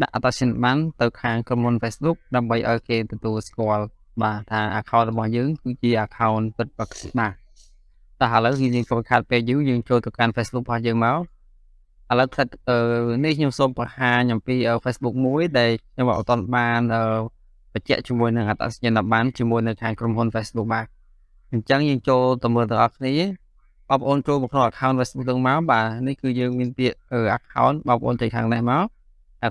ដាក់អត្តសញ្ញាណប័ណ្ណទៅខាងក្រុមហ៊ុន Facebook ដើម្បីឲ្យគេទទួលស្គាល់បាទថា account របស់យើងគឺជា account ពិតប្រាកដបាទតែឥឡូវយើងចូលខាត់ page view យើងចូលទៅកាន់ Facebook របស់យើងមកឥឡូវផ្សិតនេះខ្ញុំសូមបង្ហាញអំពី Facebook មួយដែលខ្ញុំអត់ទាន់បានបញ្ជាក់ជាមួយនឹងអត្តសញ្ញាណប័ណ្ណជាមួយនៅខាងក្រុមហ៊ុន Facebook បាទអញ្ចឹងយើងចូលទៅមើលទាំងអស់គ្នាបងប្អូនចូលមកក្នុង account Facebook ទាំងមកបាទនេះគឺយើងមានពាក្យ account បងប្អូនទៅខាងនេះមកអា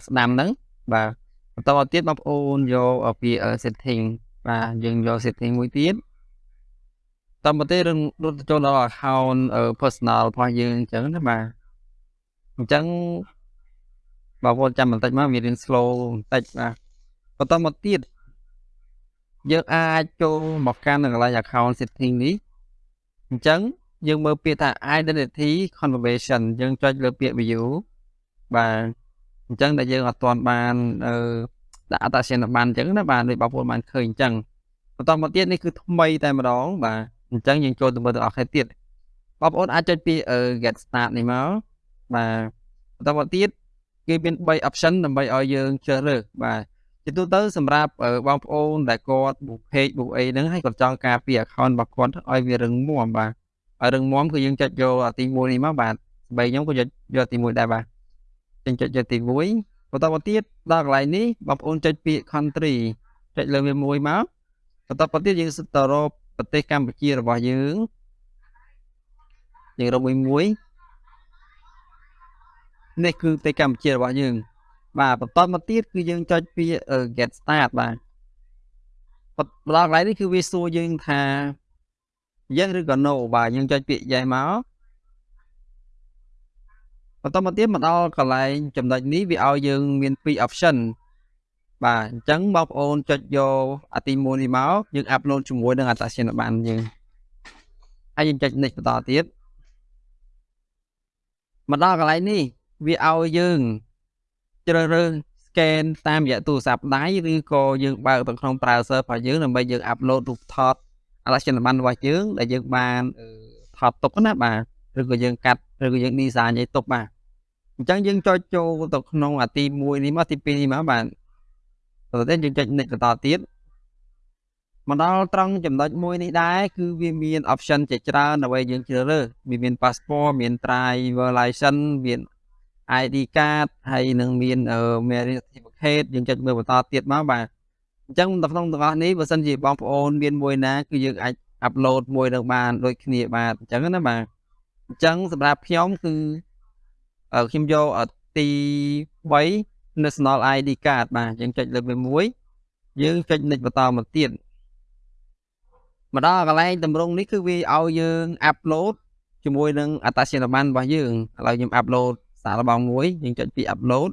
ស្ដាំហ្នឹងបាទបន្តមកទៀតបងប្អូនយកពាក្យ setting បាទយើងយក setting មួយទៀតតមកទេរឿងរត់ចូលដល់ account personal របស់យើងអញ្ចឹងណាបាទអញ្ចឹងបងប្អូនចាំបន្តិចមកវារៀន slow បន្តិចបាទបន្តមកទៀតយើងអាចចូលមកកាន់នៅកន្លែង account setting នេះអញ្ចឹងយើងមើលពាក្យថា identity confirmation យើងចុចលើពាក្យ view បាទ អញ្ចឹងដែលយើងអត់ទាន់បានអឺដាក់អត្តសញ្ញាណប័ណ្ណអញ្ចឹងណាបាទដូចបងប្អូនបានឃើញអញ្ចឹងបន្តមកទៀតនេះគឺថ្មីតែម្ដងបាទអញ្ចឹងយើងចូលទៅមើលទាំងអស់គ្នាទៀតបងប្អូនអាចចុចពី get start នេះមកបាទបន្តមកទៀតគេមាន3 option ដើម្បីឲ្យយើងជ្រើសរើសបាទជាទូទៅសម្រាប់បងប្អូនដែលគាត់ book page book អីហ្នឹងហើយគាត់ចង់ការពារ account របស់គាត់ឲ្យវារឹងមាំបាទឲ្យរឹងមាំគឺយើងចុចយកទី1នេះមកបាទស្បែកខ្ញុំក៏យកយកទី1ដែរបាទ ចឹងចុចយកទី1បន្តមកទៀតដល់កន្លែងនេះបងប្អូនចុចពាក្យ country ចុចលើវាមួយមកបន្តមកទៀតយើងទៅរកប្រទេសកម្ពុជារបស់យើងយើងរកមួយមួយនេះគឺប្រទេសកម្ពុជារបស់យើង បាទបន្តមកទៀតគឺយើងចុចពាក្យ get start បាទបន្តដល់កន្លែងនេះគឺវាសួរយើងថា yes ឬក៏ no បាទយើងចុចពាក្យ yes មក បន្តមកទៀតមកដល់កន្លែងចំណុចនេះវាឲ្យយើងមាន2 option បាទអញ្ចឹងបងប្អូនចុចយកអាទី1នេះមកយើងអាប់ឡូតជាមួយនឹងអត្តសញ្ញាណប័ណ្ណយើងហើយយើងចុច next បន្តទៀតមកដល់កន្លែងនេះវាឲ្យយើងជ្រើសរើស scan តាមរយៈទូរស័ព្ទដៃឬក៏យើងបើកទៅក្នុង browser របស់យើងដើម្បីយើងអាប់ឡូតរូបថតអត្តសញ្ញាណប័ណ្ណរបស់យើងដែលយើងបានថតទុកណាបាទ ឬក៏យើងកាត់ឬក៏យើង design ឲ្យទុកបាទអញ្ចឹងយើងចុចចូលទៅក្នុងអាទី1នេះមកទី2នេះមកបាទបន្តទៀតយើងចុច next បន្តទៀតមកដល់ត្រង់ចំណុចមួយនេះដែរគឺវាមាន option ជាច្រើនដើម្បីយើងជ្រើសរើសវាមាន passport មាន driver license មាន ID card ហើយនឹងមាន marriage certificate យើងចុចមើលបន្តទៀតមកបាទអញ្ចឹងនៅក្នុងទាំងអស់នេះបើសិនជាបងប្អូនមានមួយណាគឺយើងអាច upload មួយនឹងបានដូចគ្នាបាទអញ្ចឹងណាបាទ អញ្ចឹងសម្រាប់ខ្ញុំគឺខ្ញុំយកទី3 National ID card បាទយើងចុចលើវាមួយយើងចុច next បន្តមកទៀតមកដល់កន្លែងតម្រងនេះគឺវាឲ្យយើង upload ជាមួយនឹងអត្តសញ្ញាណប័ណ្ណរបស់យើងឥឡូវខ្ញុំ upload សាររបស់មួយយើងចុចពី upload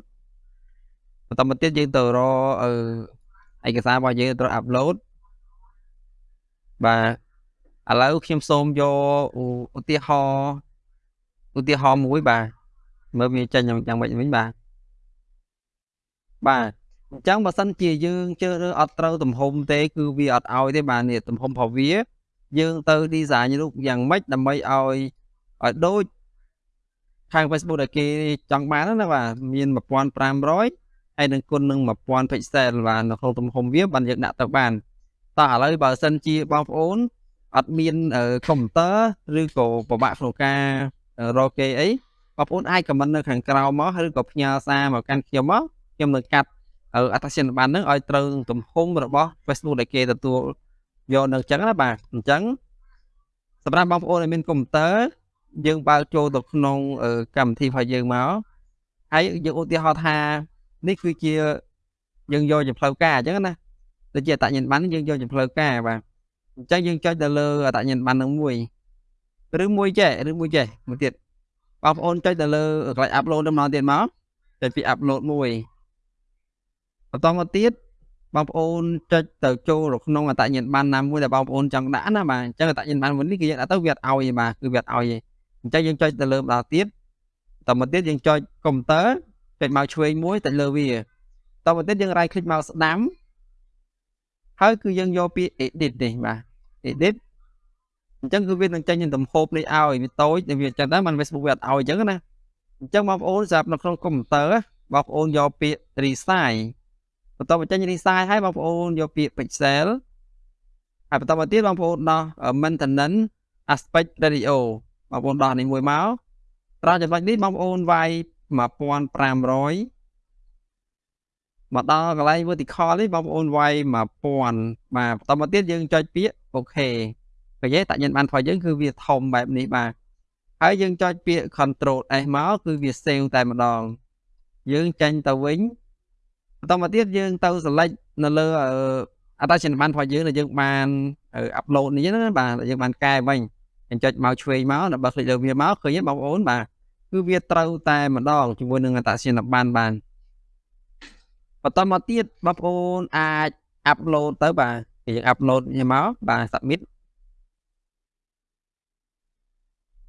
បន្តមកទៀតយើងទៅរកឯកសាររបស់យើងត្រូវ upload បាទឥឡូវខ្ញុំសូមយកឧទាហរណ៍ ឧទាហរណ៍មួយបាទមើលវាចេញយ៉ាងម៉េចវិញបាទបាទអញ្ចឹងបើសិនជាយើងជឿរើអត់ត្រូវទំហំទេ គឺវាអត់ឲ្យទេបាទនេះទំហំរបស់វា យើងទៅ design រូបយ៉ាងម៉េចដើម្បីឲ្យឲ្យដូចខាង Facebook ដែលគេចង់បានណាបាទមាន1500ហើយនឹងគុណនឹង1000 pixel បាទនៅក្នុងទំហំវាបានយើងដាក់ទៅបានតោះឥឡូវបើសិនជាបងប្អូនអត់មានកុំព្យូទ័រឬក៏ពិបាកក្នុងការ រកគេអីបងប្អូនអាចខមមិននៅខាងក្រោមមកឬក៏ផ្ញើសារមកកាន់ខ្ញុំមកខ្ញុំនឹងកាត់អត្តសញ្ញាណប័ណ្ណហ្នឹងឲ្យត្រូវទំហំរបស់ Facebook ដែលគេទទួលយកនៅអញ្ចឹងណាបាទអញ្ចឹងសម្រាប់បងប្អូនដែលមានកុំព្យូទ័រយើងបើកចូលទៅក្នុង កម្មវិធីរបស់យើងមកហើយយើងឧទាហរណ៍ថានេះគឺជាយើងយកជាផ្លូវការអញ្ចឹងណាដូចជាអត្តញ្ញាណប័ណ្ណយើងយកជាផ្លូវការបាទអញ្ចឹងយើងចុចទៅលើអត្តញ្ញាណប័ណ្ណនឹងមួយ ឬមួយចេះឬមួយចេះមួយទៀតបងប្អូនចុចទៅលើកន្លែង upload ទៅម្ដងទៀតមកចុចពី upload មួយបន្តមកទៀតបងប្អូនចុចទៅចូលក្នុងអត្តញ្ញាណប័ណ្ណណាមួយដែលបងប្អូនចង់ដាក់ណាបាទអញ្ចឹងអត្តញ្ញាណប័ណ្ណមួយនេះគឺយើងដាក់ទៅវាអត់ឲ្យទេបាទគឺវាអត់ឲ្យទេអញ្ចឹងយើងចុចទៅលើម្ដងទៀតតមកទៀតយើងចុចកុំព្យូទ័រចុចមកឆ្វេងមួយទៅលើវាតមកទៀតយើង right click មកស្ដាំហើយគឺយើងយកពាក្យ edit នេះបាទ edit អញ្ចឹងគឺវានឹងចេញទំហំនេះឲ្យវាតូចវាអញ្ចឹងដែរមិន Facebook វាអត់ឲ្យអញ្ចឹងណាអញ្ចឹងបងប្អូនសម្រាប់នៅក្នុងកុំព្យូទ័របងប្អូនយកពាក្យ resize បន្ទាប់មកចេញ resize ហើយបងប្អូនយកពាក្យ pixel ហើយបន្តមកទៀតបងប្អូនដោះ maintenance aspect ratio បងប្អូនដោះនេះមួយមកត្រង់ចំណុចនេះបងប្អូនវាយ1500មកដល់កន្លែង vertical នេះបងប្អូនវាយ1000បាទបន្តមកទៀតយើងចុចពាក្យអូ និយាយតញ្ញបានរបស់យើងគឺវាធំបែបនេះបាទហើយយើងចុចពាក្យ control S មកគឺវា save តែម្ដង យើងចាញ់ទៅវិញបន្តមកទៀតយើងទៅ select នៅលើអត្តសញ្ញាណប័ណ្ណរបស់យើងដែលយើងបាន upload នេះណាបាទយើងបានកែវិញអញ្ចឹងមកឆ្វេងមកដល់បើ click លើវាមកឃើញទេបងប្អូនបាទគឺវាត្រូវតែម្ដងជាមួយនឹងអត្តសញ្ញាណប័ណ្ណបានបន្តមកទៀតបងប្អូនអាច upload ទៅបាទយើង upload វាមកបាទ submit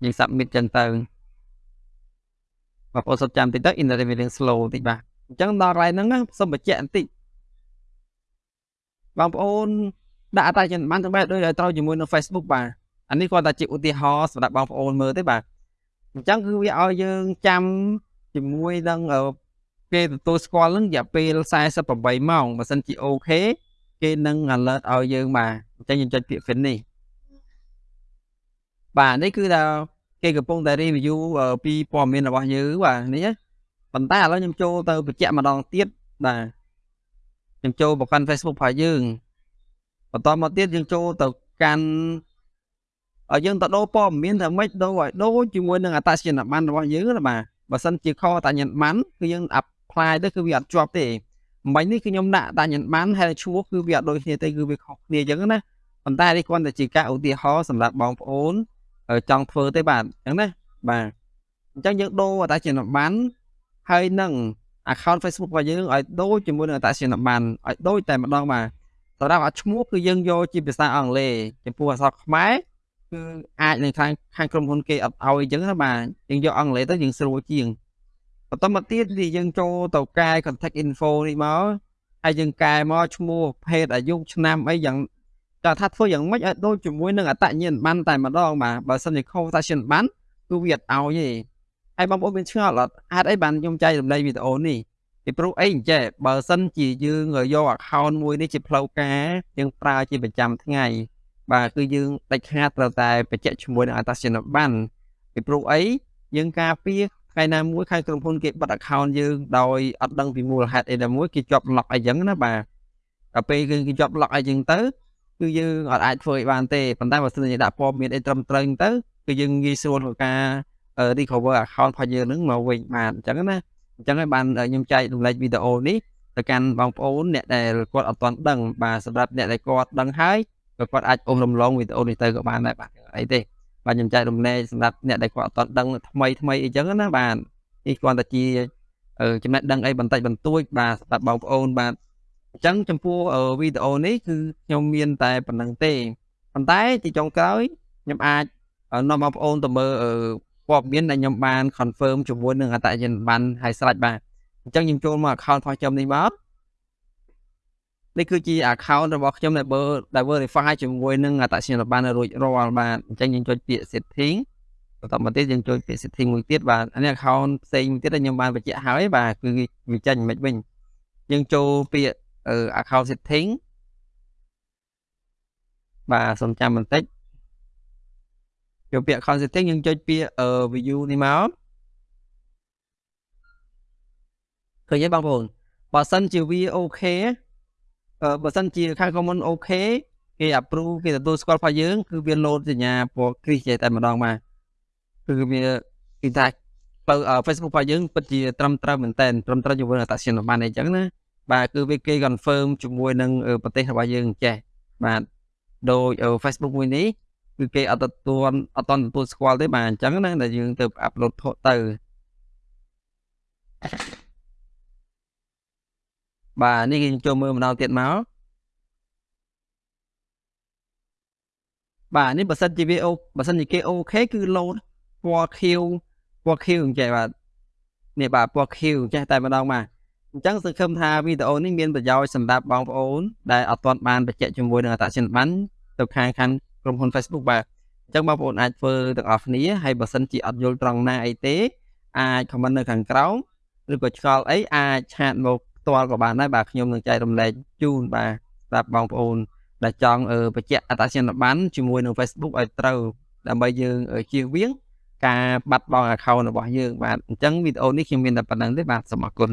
យើង submit ចឹងទៅបងប្អូនសុំចាំតិចទៅ internet វារឿង slow តិចបាទអញ្ចឹងដល់កន្លែងហ្នឹងសូមបញ្ជាក់បន្តិចបងប្អូនដាក់អត្តសញ្ញាណប័ណ្ណទៅបែបដូចឲ្យត្រូវជាមួយនឹង Facebook បាទអានេះគាត់តែជាឧទាហរណ៍សម្រាប់បងប្អូនមើលទេបាទអញ្ចឹងគឺវាឲ្យយើងចាំជាមួយនឹងគេទទួលស្គាល់នឹងរយៈពេល48ម៉ោងបើសិនជាអូខេគេនឹង alert ឲ្យយើងបាទអញ្ចឹងយើងចុចពាក្យ finish បាទនេះគឺថាគេកំពុងតែ review ពីព័ត៌មានរបស់យើងបាទនេះប៉ុន្តែឥឡូវខ្ញុំចូលទៅបញ្ជាក់ម្ដងទៀតបាទខ្ញុំចូលប្រកាន់ Facebook របស់យើងបន្តមកទៀតយើងចូលទៅកាន់ឲ្យយើងទៅដូរព័ត៌មានថាម៉េចដូរឲ្យដូរជាមួយនឹងអត្តសញ្ញាណប័ណ្ណរបស់យើងណាបាទបើសិនជាខអត្តសញ្ញាណប័ណ្ណគឺយើង apply ទៅគឺវាអត់ជាប់ទេមិញនេះគឺខ្ញុំដាក់អត្តសញ្ញាណប័ណ្ណហើយឈ្មោះគឺវាអត់ដូចគ្នាទេគឺវាខុសគ្នាអញ្ចឹងណាប៉ុន្តែនេះគ្រាន់តែជាការឧទាហរណ៍សម្រាប់បងប្អូន ចង់ធ្វើទេបាទអញ្ចឹងណាបាទអញ្ចឹងយើងដូរអត្តសញ្ញាណប័ណ្ណហើយនឹង account Facebook របស់យើងឲ្យដូចជាមួយនឹងអត្តសញ្ញាណប័ណ្ណឲ្យដូចតែម្ដងបាទសម្រាប់អាឈ្មោះគឺយើងយកជាភាសាអង់គ្លេសចំពោះអក្សរខ្មែរគឺអាចនៅខាងខាងក្រុមហ៊ុនគេអត់ឲ្យអញ្ចឹងណាបាទយើងយកអង់គ្លេសទៅយើងស្រួលជាងបន្តមកទៀតនេះយើងចូលទៅកែ contact info នេះមកហើយយើងកែមកឈ្មោះភេទអាយុឆ្នាំអីយ៉ាង តែថាធ្វើយ៉ាងម៉េចឲ្យដូចជាមួយនឹងអត្តញ្ញាណប័ណ្ណតែម្ដងបាទបើសិនជាខុសអត្តញ្ញាណប័ណ្ណគឺវាអត់ឲ្យទេហើយបងប្អូនមានឆ្ងល់អត់ហេតុអីបានខ្ញុំចែករំលែកវីដេអូនេះពីព្រោះអីអញ្ចេះបើសិនជាយើងយក account មួយនេះជាផ្លូវការយើងប្រើជាប្រចាំថ្ងៃបាទគឺយើងដាច់ខាតត្រូវតែបញ្ជាក់ជាមួយនឹងអត្តសញ្ញាណប័ណ្ណពីព្រោះអីយើងការពារថ្ងៃណាមួយខាងក្រុមហ៊ុនគេបិទ account យើងដោយអត់ដឹងពីមូលហេតុអីណាមួយគេជាប់ lock អីចឹងណាបាទដល់ពេលគឺគេជាប់ lock អីចឹងទៅ គឺយើងអត់អាចធ្វើឲ្យបានទេប៉ុន្តែបើសិនជាដាក់ព័ត៌មានអីត្រឹមត្រូវទៅគឺយើងងាយស្រួលក្នុងការ recover account របស់យើងនឹងមកវិញបានអញ្ចឹងណាអញ្ចឹងហើយបានខ្ញុំចែករំលែកវីដេអូនេះទៅកាន់បងប្អូនអ្នកដែលគាត់អត់ទាន់ដឹងបាទសម្រាប់អ្នកដែលគាត់ដឹងហើយក៏គាត់អាចអមរំលងវីដេអូនេះទៅក៏បានដែរបាទអីទេបាទខ្ញុំចែករំលែកសម្រាប់អ្នកដែលគាត់អត់ទាន់ដឹងថ្មីថ្មីអីចឹងណាបាទនេះគ្រាន់តែជាចំណេះដឹងអីបន្តិចបន្តួចបាទសម្រាប់បងប្អូនបាទ អញ្ចឹងចំពោះវីដេអូនេះគឺខ្ញុំមានតែប៉ុណ្្នឹងទេប៉ុន្តែទីចុងក្រោយខ្ញុំអាចនាំបងប្អូនទៅមើលព័ត៌មានដែលខ្ញុំបាន confirm ជាមួយនឹងអត្តសញ្ញាណប័ណ្ណហើយស្រេចបាទអញ្ចឹងខ្ញុំចូលមក account របស់ខ្ញុំនេះមកនេះគឺជា account របស់ខ្ញុំដែលបើដែល verify ជាមួយនឹងអត្តសញ្ញាណប័ណ្ណរួចរាល់បាទអញ្ចឹងយើងចុចពាក្យ setting បន្តមកទៀតយើងចុចពាក្យ setting មួយទៀតបាទអានេះ account ផ្សេងមួយទៀតដែលខ្ញុំបានបញ្ជាក់ហើយបាទគឺវាចេញមិនវិញយើងចូលពាក្យ account setting បាទសូមចាំបន្តិចយកពាក្យ account setting យើងចុចពាក្យ view នេះមកឃើញទេបងប្អូនបើសិនជាវាអូខេបើសិនជាខាង common អូខេគេ approve គេទទួលស្គាល់របស់យើង គឺវា load សញ្ញាពណ៌ crease ចេះតែម្ដងបាទគឺវាគេថាបើ Facebook របស់យើងពិតជាត្រឹមត្រូវមែនតើត្រឹមត្រូវជាមួយអត្តសញ្ញាណប័ណ្ណអីចឹងណា បាទគឺវាគេ confirm ជាមួយនឹងប្រទេសរបស់យើងចេះបាទដោយ Facebook មួយនេះគឺគេអត់ទទួលអត់តទទួលស្គាល់ទេបាទអញ្ចឹងណាដែលយើងទៅអាប់ឡូតផុសទៅបាទនេះយើងចូលមើលម្ដងទៀតមកបាទនេះបើសិនជាវាអូបើសិនជាគេអូខេគឺលោតពណ៌ខៀវពណ៌ខៀវអញ្ចឹងបាទនេះបាទពណ៌ខៀវចេះតែម្ដងបាទ អញ្ចឹងសង្ឃឹមថាវីដេអូនេះមានប្រយោជន៍សម្រាប់បងប្អូនដែលអត់ទាន់បានបញ្ជាក់ជាមួយនឹងអត្តសញ្ញាណប័ណ្ណទៅខាងខាងក្រុមហ៊ុន Facebook បាទអញ្ចឹងបងប្អូនអាចធ្វើទាំងអស់គ្នាហើយបើសិនជាអត់យល់ត្រង់ណាអីទេ អាច comment នៅខាងក្រោមឬក៏ឆ្ងល់អីអាចឆាតមកផ្ទាល់ក៏បានដែរបាទខ្ញុំនឹងចែករំលែកជូនបាទសម្រាប់បងប្អូនដែលចង់បញ្ជាក់អត្តសញ្ញាណប័ណ្ណជាមួយនឹង Facebook ឲ្យត្រូវដើម្បីយើងជៀសវាង ការបាត់បង់ account របស់យើងបាទអញ្ចឹងវីដេអូនេះខ្ញុំមានតែប៉ុណ្្នឹងទេបាទសូមអរគុណ